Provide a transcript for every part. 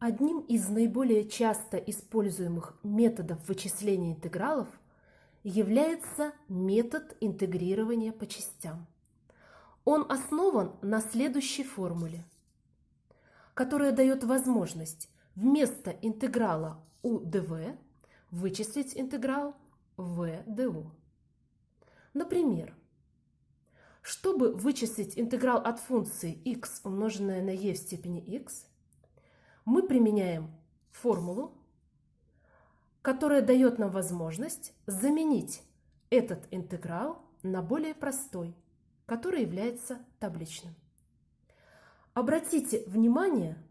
Одним из наиболее часто используемых методов вычисления интегралов является метод интегрирования по частям. Он основан на следующей формуле, которая дает возможность вместо интеграла у dv вычислить интеграл в ду. Например, чтобы вычислить интеграл от функции x умноженное на e в степени x, мы применяем формулу, которая дает нам возможность заменить этот интеграл на более простой, который является табличным. Обратите внимание,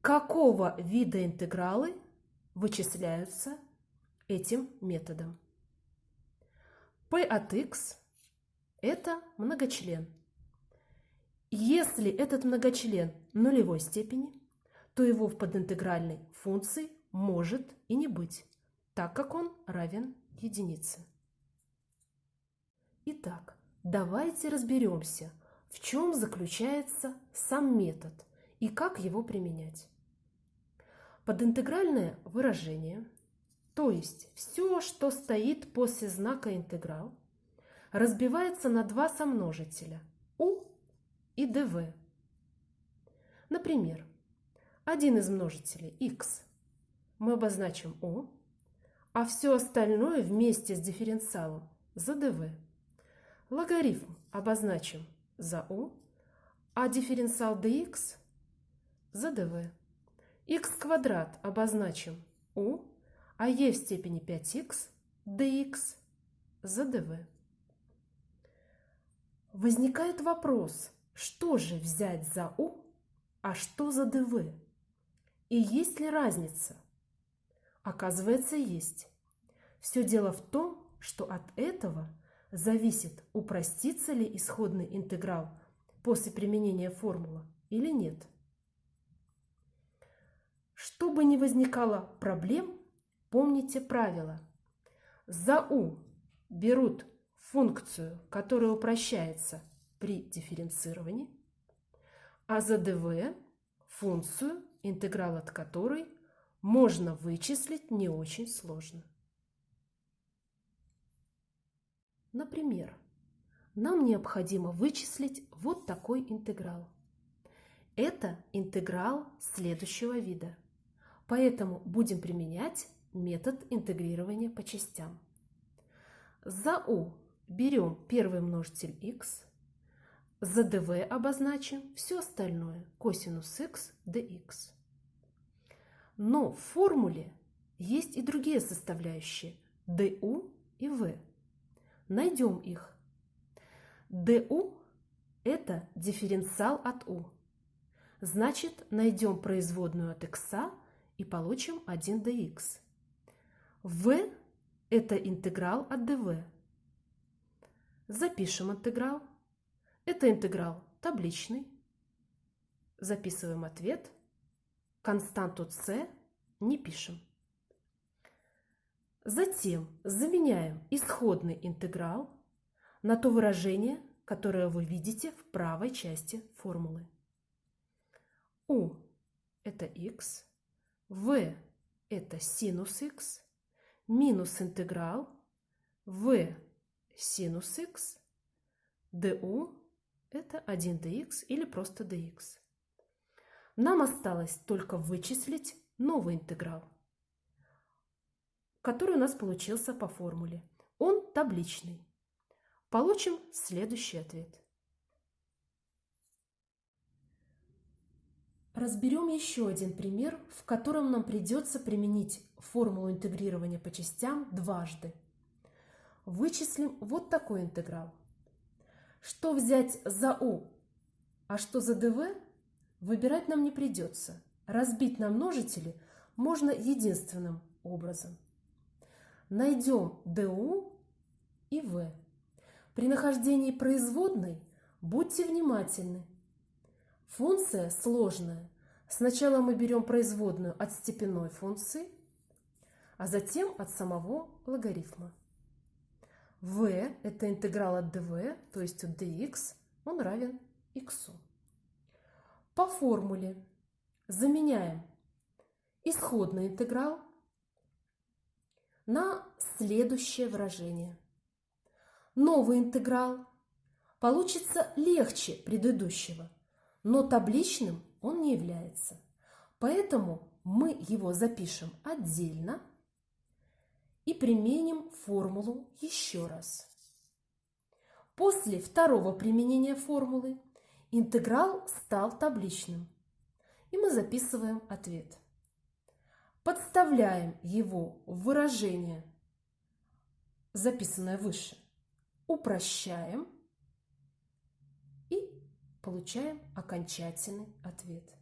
какого вида интегралы вычисляются этим методом. p от x – это многочлен. Если этот многочлен нулевой степени, то его в подинтегральной функции может и не быть, так как он равен единице. Итак, давайте разберемся, в чем заключается сам метод и как его применять. Подинтегральное выражение, то есть все, что стоит после знака интеграл, разбивается на два сомножителя u и dv. Например, один из множителей x мы обозначим u, а все остальное вместе с дифференциалом за dv. Логарифм обозначим за u, а дифференциал dx за dv. x квадрат обозначим u, а e в степени 5x dx за dv. Возникает вопрос, что же взять за u, а что за dv? И есть ли разница? Оказывается, есть. Все дело в том, что от этого зависит, упростится ли исходный интеграл после применения формулы или нет. Чтобы не возникало проблем, помните правило. За u берут функцию, которая упрощается при дифференцировании, а за dv – функцию, интеграл от которой можно вычислить не очень сложно. Например, нам необходимо вычислить вот такой интеграл. Это интеграл следующего вида, поэтому будем применять метод интегрирования по частям. За u берем первый множитель x, за dv обозначим все остальное косинус x dx. Но в формуле есть и другие составляющие du и v. Найдем их. du – это дифференциал от u. Значит, найдем производную от x и получим 1 dx. v – это интеграл от dv. Запишем интеграл. Это интеграл табличный. Записываем ответ. Константу c не пишем. Затем заменяем исходный интеграл на то выражение, которое вы видите в правой части формулы. u – это x, v – это синус x, минус интеграл v синус x, du это 1 dx или просто dx. Нам осталось только вычислить новый интеграл, который у нас получился по формуле. Он табличный. Получим следующий ответ. Разберем еще один пример, в котором нам придется применить формулу интегрирования по частям дважды. Вычислим вот такой интеграл. Что взять за u, а что за dv, выбирать нам не придется. Разбить на множители можно единственным образом. Найдем du и v. При нахождении производной будьте внимательны. Функция сложная. Сначала мы берем производную от степенной функции, а затем от самого логарифма v – это интеграл от dv, то есть от dx, он равен x. По формуле заменяем исходный интеграл на следующее выражение. Новый интеграл получится легче предыдущего, но табличным он не является. Поэтому мы его запишем отдельно и применим формулу еще раз. После второго применения формулы интеграл стал табличным, и мы записываем ответ. Подставляем его в выражение, записанное выше, упрощаем и получаем окончательный ответ.